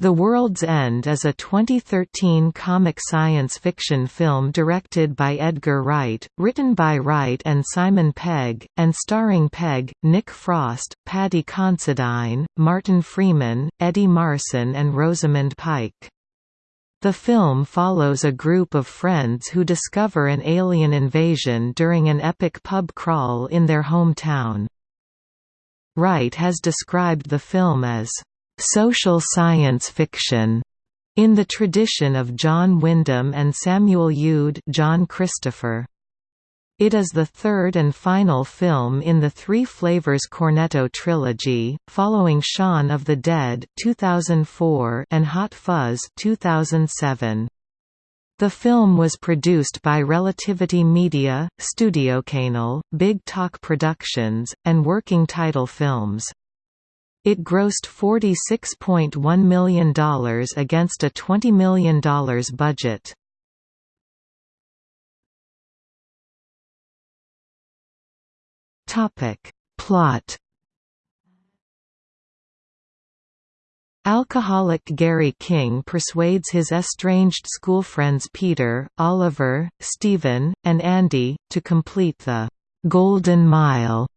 The World's End is a 2013 comic science fiction film directed by Edgar Wright, written by Wright and Simon Pegg, and starring Pegg, Nick Frost, Paddy Considine, Martin Freeman, Eddie Marsan and Rosamund Pike. The film follows a group of friends who discover an alien invasion during an epic pub crawl in their hometown. Wright has described the film as social science fiction in the tradition of John Wyndham and Samuel Youd John Christopher. It is the third and final film in the Three Flavors Cornetto trilogy, following Shaun of the Dead 2004 and Hot Fuzz 2007. The film was produced by Relativity Media, StudioCanal, Big Talk Productions, and Working Title Films. It grossed $46.1 million against a $20 million budget. Plot Alcoholic Gary King persuades his estranged school friends Peter, Oliver, Stephen, and Andy, to complete the «Golden Mile»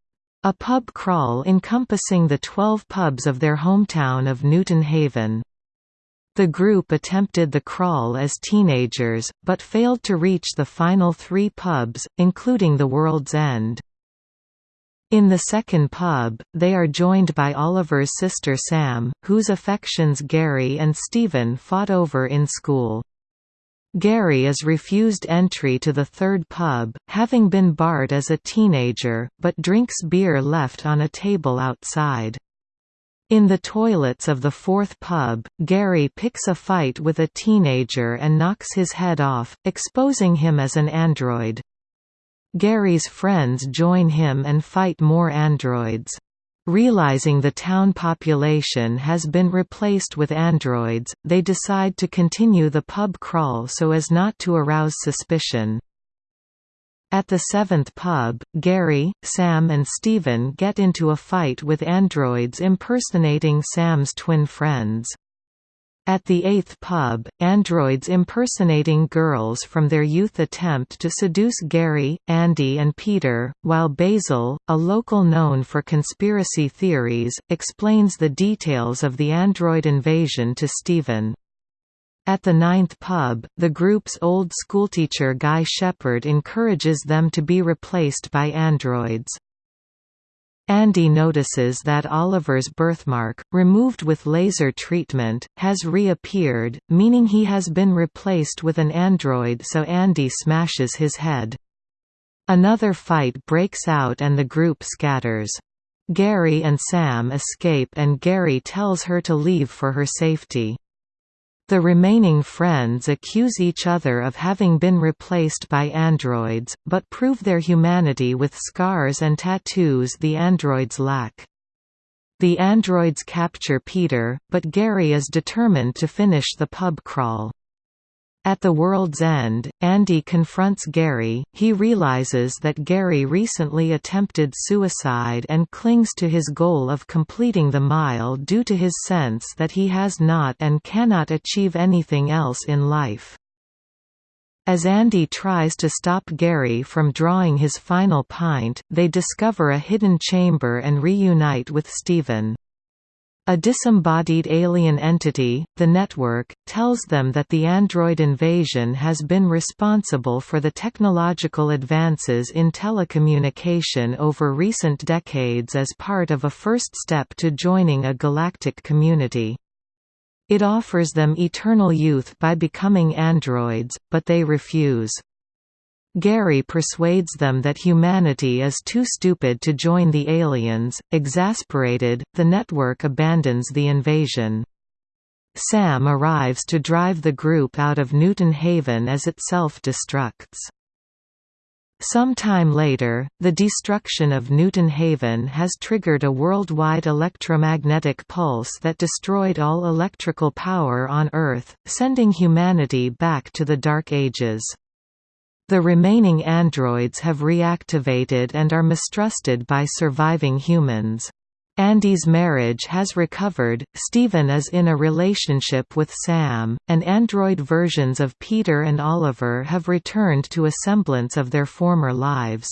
A pub crawl encompassing the 12 pubs of their hometown of Newton Haven. The group attempted the crawl as teenagers, but failed to reach the final three pubs, including the World's End. In the second pub, they are joined by Oliver's sister Sam, whose affections Gary and Stephen fought over in school. Gary is refused entry to the third pub, having been barred as a teenager, but drinks beer left on a table outside. In the toilets of the fourth pub, Gary picks a fight with a teenager and knocks his head off, exposing him as an android. Gary's friends join him and fight more androids. Realizing the town population has been replaced with androids, they decide to continue the pub crawl so as not to arouse suspicion. At the seventh pub, Gary, Sam and Stephen get into a fight with androids impersonating Sam's twin friends. At the eighth pub, androids impersonating girls from their youth attempt to seduce Gary, Andy and Peter, while Basil, a local known for conspiracy theories, explains the details of the android invasion to Stephen. At the ninth pub, the group's old schoolteacher Guy Shepherd encourages them to be replaced by androids. Andy notices that Oliver's birthmark, removed with laser treatment, has reappeared, meaning he has been replaced with an android so Andy smashes his head. Another fight breaks out and the group scatters. Gary and Sam escape and Gary tells her to leave for her safety. The remaining friends accuse each other of having been replaced by androids, but prove their humanity with scars and tattoos the androids lack. The androids capture Peter, but Gary is determined to finish the pub crawl. At the world's end, Andy confronts Gary, he realizes that Gary recently attempted suicide and clings to his goal of completing the mile due to his sense that he has not and cannot achieve anything else in life. As Andy tries to stop Gary from drawing his final pint, they discover a hidden chamber and reunite with Stephen. A disembodied alien entity, the Network, tells them that the android invasion has been responsible for the technological advances in telecommunication over recent decades as part of a first step to joining a galactic community. It offers them eternal youth by becoming androids, but they refuse. Gary persuades them that humanity is too stupid to join the aliens. Exasperated, the network abandons the invasion. Sam arrives to drive the group out of Newton Haven as it self-destructs. Some time later, the destruction of Newton Haven has triggered a worldwide electromagnetic pulse that destroyed all electrical power on Earth, sending humanity back to the Dark Ages. The remaining androids have reactivated and are mistrusted by surviving humans. Andy's marriage has recovered, Steven is in a relationship with Sam, and android versions of Peter and Oliver have returned to a semblance of their former lives.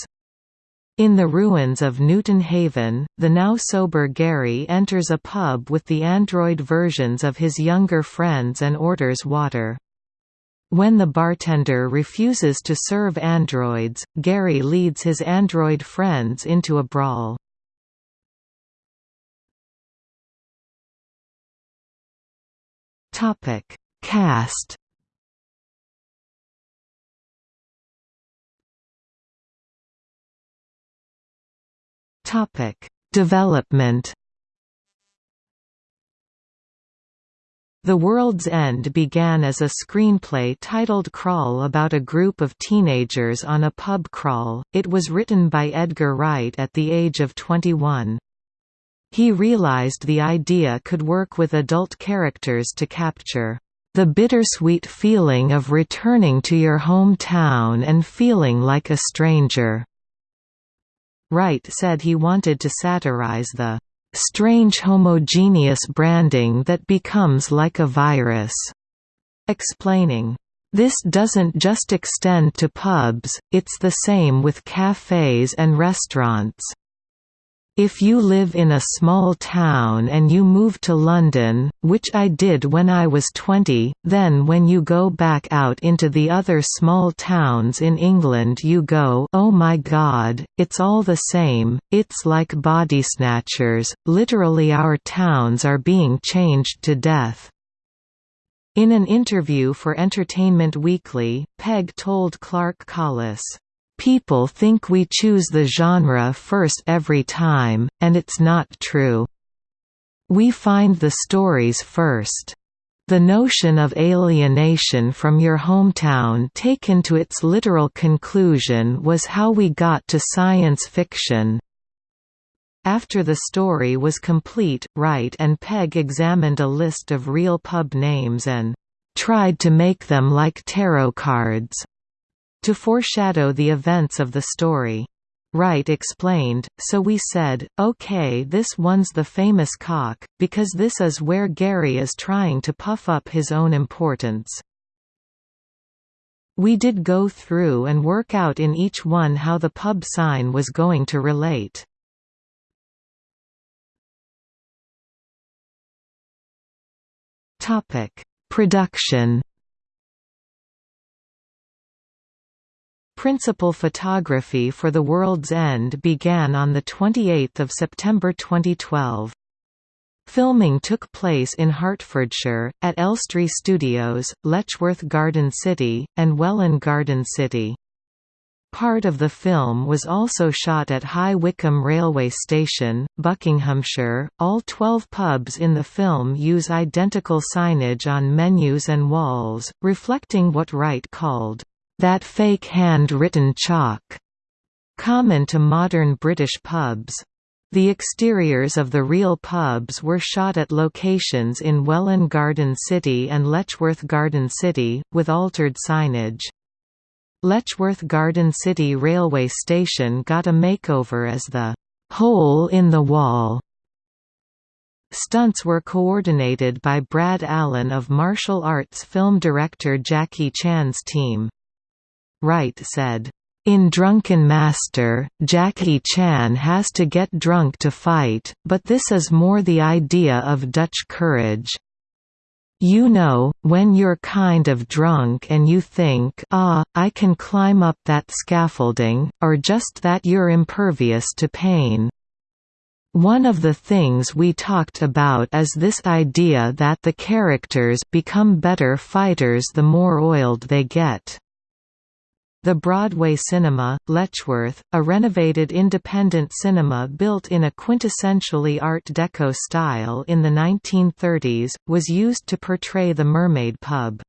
In the ruins of Newton Haven, the now sober Gary enters a pub with the android versions of his younger friends and orders water. When the bartender refuses to serve androids, Gary leads his android friends into a brawl. Topic: Cast Topic: Development. The World's End began as a screenplay titled Crawl about a group of teenagers on a pub crawl. It was written by Edgar Wright at the age of 21. He realized the idea could work with adult characters to capture the bittersweet feeling of returning to your hometown and feeling like a stranger. Wright said he wanted to satirize the strange homogeneous branding that becomes like a virus, explaining, this doesn't just extend to pubs, it's the same with cafes and restaurants. If you live in a small town and you move to London, which I did when I was 20, then when you go back out into the other small towns in England you go oh my god, it's all the same, it's like body snatchers, literally our towns are being changed to death. In an interview for Entertainment Weekly, Pegg told Clark Collis, People think we choose the genre first every time, and it's not true. We find the stories first. The notion of alienation from your hometown taken to its literal conclusion was how we got to science fiction. After the story was complete, Wright and Pegg examined a list of real pub names and tried to make them like tarot cards to foreshadow the events of the story. Wright explained, so we said, okay this one's the famous cock, because this is where Gary is trying to puff up his own importance. We did go through and work out in each one how the pub sign was going to relate. Production Principal photography for The World's End began on 28 September 2012. Filming took place in Hertfordshire, at Elstree Studios, Letchworth Garden City, and Welwyn Garden City. Part of the film was also shot at High Wycombe Railway Station, Buckinghamshire. All 12 pubs in the film use identical signage on menus and walls, reflecting what Wright called that fake hand-written chalk, common to modern British pubs. The exteriors of the real pubs were shot at locations in Welwyn Garden City and Letchworth Garden City, with altered signage. Letchworth Garden City railway station got a makeover as the «hole in the wall». Stunts were coordinated by Brad Allan of martial arts film director Jackie Chan's team. Wright said, in Drunken Master, Jackie Chan has to get drunk to fight, but this is more the idea of Dutch courage. You know, when you're kind of drunk and you think ah, I can climb up that scaffolding, or just that you're impervious to pain. One of the things we talked about is this idea that the characters become better fighters the more oiled they get. The Broadway Cinema, Letchworth, a renovated independent cinema built in a quintessentially Art Deco style in the 1930s, was used to portray the Mermaid pub.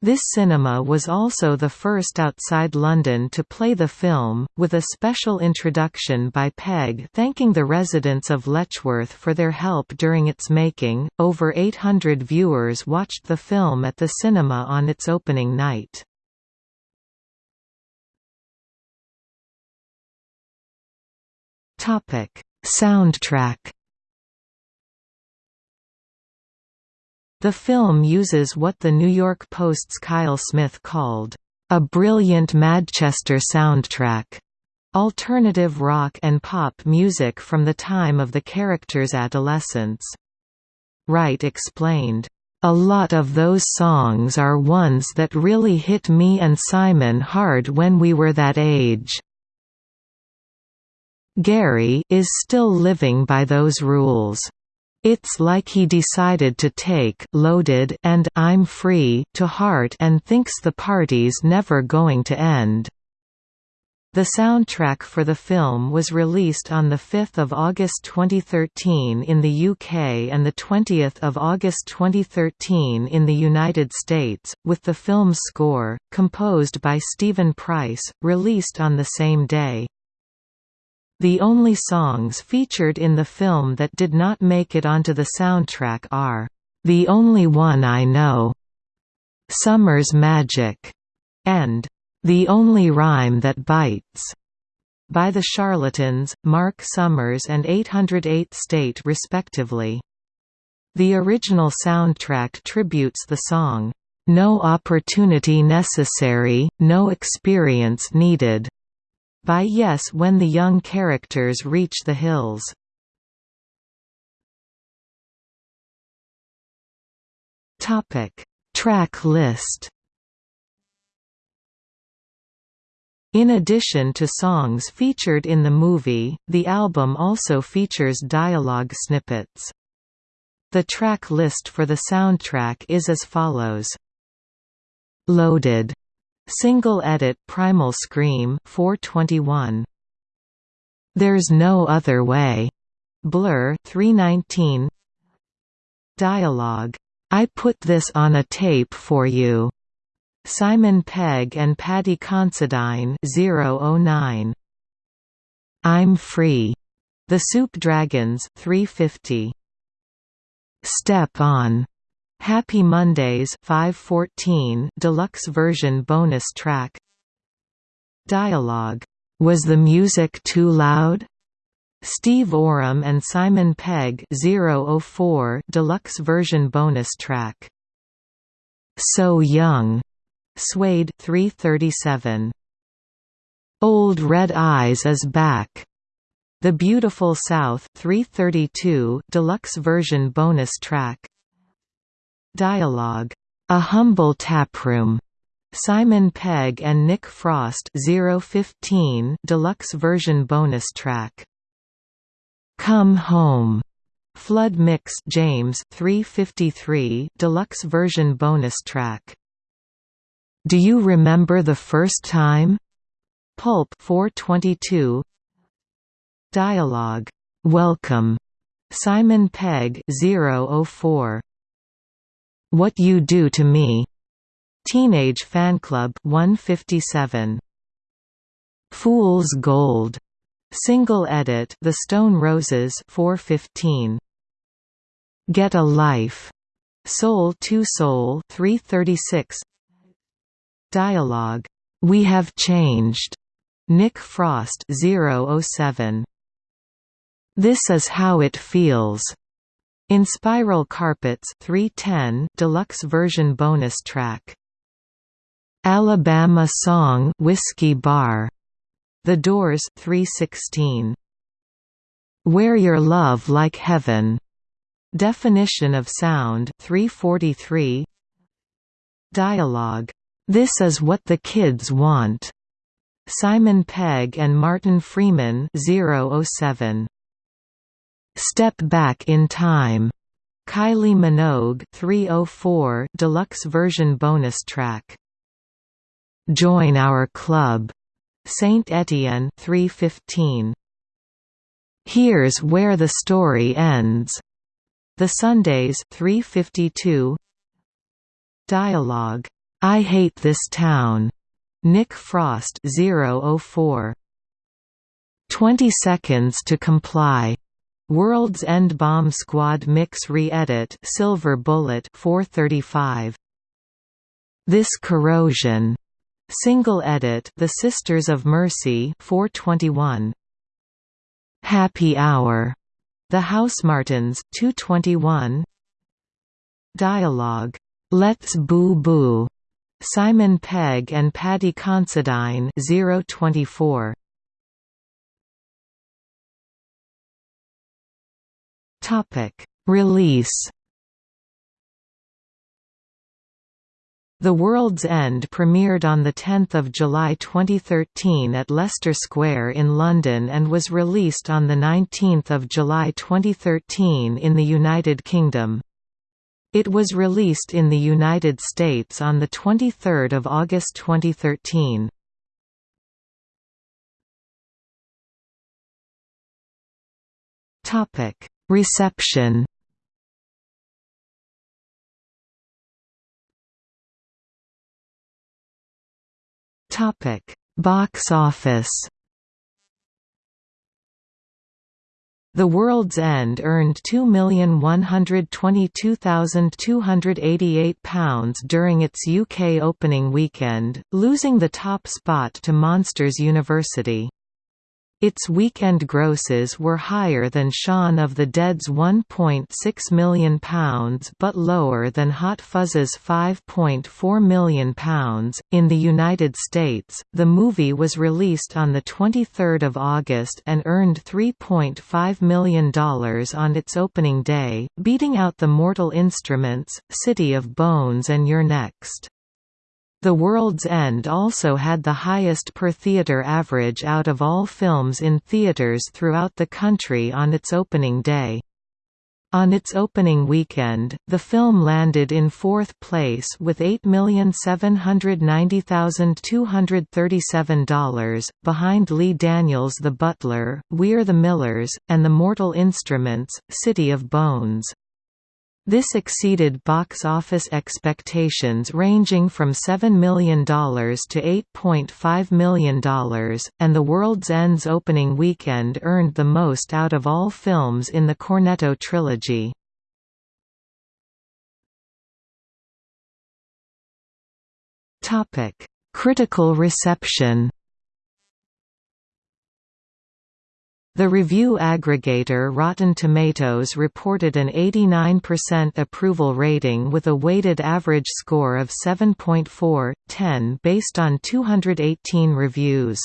This cinema was also the first outside London to play the film, with a special introduction by Pegg thanking the residents of Letchworth for their help during its making. Over 800 viewers watched the film at the cinema on its opening night. Topic: Soundtrack The film uses what the New York Post's Kyle Smith called, "...a brilliant Madchester soundtrack." Alternative rock and pop music from the time of the characters' adolescence. Wright explained, "...a lot of those songs are ones that really hit me and Simon hard when we were that age." Gary is still living by those rules. It's like he decided to take Loaded and I'm Free to heart and thinks the party's never going to end. The soundtrack for the film was released on 5 August 2013 in the UK and 20 August 2013 in the United States, with the film's score, composed by Steven Price, released on the same day. The only songs featured in the film that did not make it onto the soundtrack are, "'The Only One I Know", "'Summer's Magic", and "'The Only Rhyme That Bites' by The Charlatans, Mark Summers and 808 State respectively. The original soundtrack tributes the song, "'No Opportunity Necessary, No Experience Needed' by Yes when the young characters reach the hills. Topic: Track list In addition to songs featured in the movie, the album also features dialogue snippets. The track list for the soundtrack is as follows. Loaded Single edit Primal Scream 421 There's No Other Way. Blur 319 Dialogue. I put this on a tape for you. Simon Pegg and Paddy Considine 009 I'm Free. The Soup Dragons 350 Step On Happy Mondays 514 deluxe version bonus track. Dialogue. Was the music too loud? Steve Oram and Simon Pegg 004 deluxe version bonus track. So Young. Suede 337 Old Red Eyes is back. The Beautiful South 332 deluxe version bonus track Dialogue, A Humble Taproom, Simon Pegg and Nick Frost 015 deluxe version bonus track. Come Home, Flood Mix James 353 deluxe version bonus track. Do you remember the first time? Pulp 422 Dialogue, Welcome, Simon Pegg 004 what You Do to Me, Teenage Fanclub 157. Fool's Gold, single edit The Stone Roses 415. Get a Life, Soul II Soul 336. Dialogue, We Have Changed, Nick Frost 007. This is how it feels. Inspiral Carpets 310 deluxe version bonus track. Alabama Song Whiskey Bar. The Doors 316. Wear Your Love Like Heaven. Definition of Sound 343. Dialogue. This is what the kids want. Simon Pegg and Martin Freeman 007. Step Back in Time, Kylie Minogue 304 deluxe version bonus track. Join Our Club, Saint Etienne 315. Here's Where the Story Ends, The Sundays 352. Dialogue, I Hate This Town, Nick Frost 004. 20 Seconds to Comply World's End Bomb Squad Mix Re-Edit Silver Bullet 435 This Corrosion. Single Edit The Sisters of Mercy 421 Happy Hour, The Housemartins 221 Dialogue, Let's Boo Boo, Simon Pegg and Paddy Considine 024 Topic Release The World's End premiered on 10 July 2013 at Leicester Square in London and was released on 19 July 2013 in the United Kingdom. It was released in the United States on 23 August 2013. Reception Topic: Box office. The World's End earned £2,122,288 during its UK opening weekend, losing the top spot to Monsters University. Its weekend grosses were higher than Shaun of the Dead's £1.6 million but lower than Hot Fuzz's £5.4 million. In the United States, the movie was released on 23 August and earned $3.5 million on its opening day, beating out The Mortal Instruments, City of Bones and You're Next. The World's End also had the highest per-theatre average out of all films in theatres throughout the country on its opening day. On its opening weekend, the film landed in fourth place with $8,790,237, behind Lee Daniels' The Butler, We're the Millers, and The Mortal Instruments, City of Bones. This exceeded box office expectations ranging from $7 million to $8.5 million, and The World's End's opening weekend earned the most out of all films in the Cornetto trilogy. Critical reception The review aggregator Rotten Tomatoes reported an 89% approval rating with a weighted average score of 7.4/10 based on 218 reviews.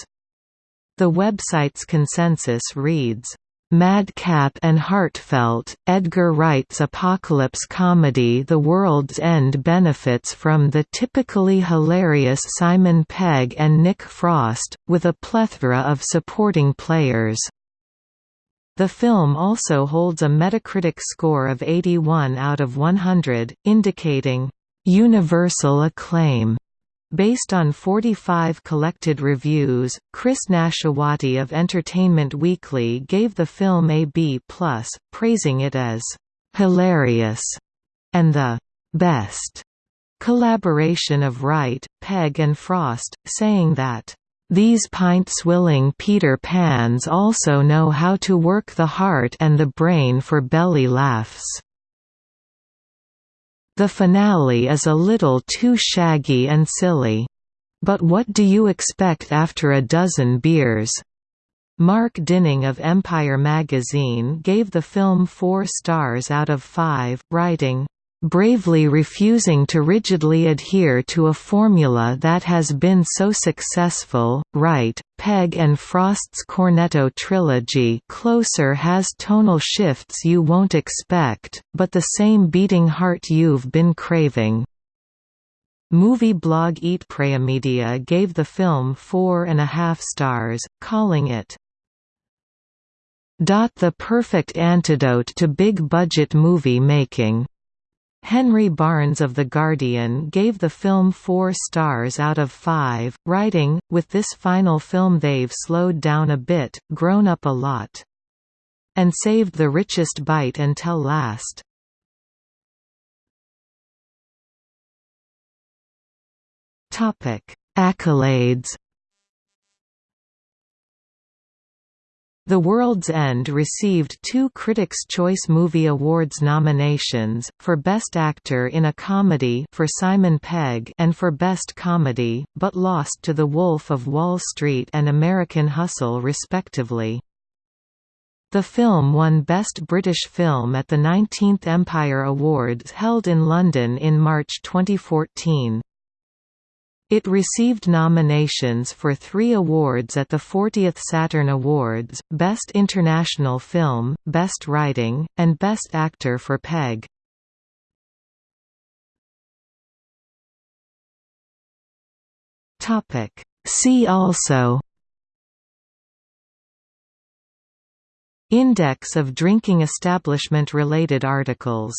The website's consensus reads, Madcap and heartfelt, Edgar Wright's apocalypse comedy The World's End benefits from the typically hilarious Simon Pegg and Nick Frost, with a plethora of supporting players. The film also holds a Metacritic score of 81 out of 100, indicating universal acclaim. Based on 45 collected reviews, Chris Nashawaty of Entertainment Weekly gave the film a B+, praising it as hilarious and the best collaboration of Wright, Pegg and Frost, saying that these pint-swilling Peter Pans also know how to work the heart and the brain for belly laughs. The finale is a little too shaggy and silly. But what do you expect after a dozen beers? Mark Dinning of Empire magazine gave the film four stars out of five, writing, bravely refusing to rigidly adhere to a formula that has been so successful. Wright, Pegg and Frost's Cornetto trilogy Closer has tonal shifts you won't expect, but the same beating heart you've been craving. Movie blog Eat Pray Media gave the film four and a half stars, calling it the perfect antidote to big-budget movie making. Henry Barnes of The Guardian gave the film four stars out of five, writing, with this final film they've slowed down a bit, grown up a lot. And saved the richest bite until last. Accolades The World's End received two Critics' Choice Movie Awards nominations, for Best Actor in a Comedy for Simon Pegg and for Best Comedy, but lost to The Wolf of Wall Street and American Hustle respectively. The film won Best British Film at the 19th Empire Awards held in London in March 2014. It received nominations for three awards at the 40th Saturn Awards, Best International Film, Best Writing, and Best Actor for Pegg. See also Index of drinking establishment-related articles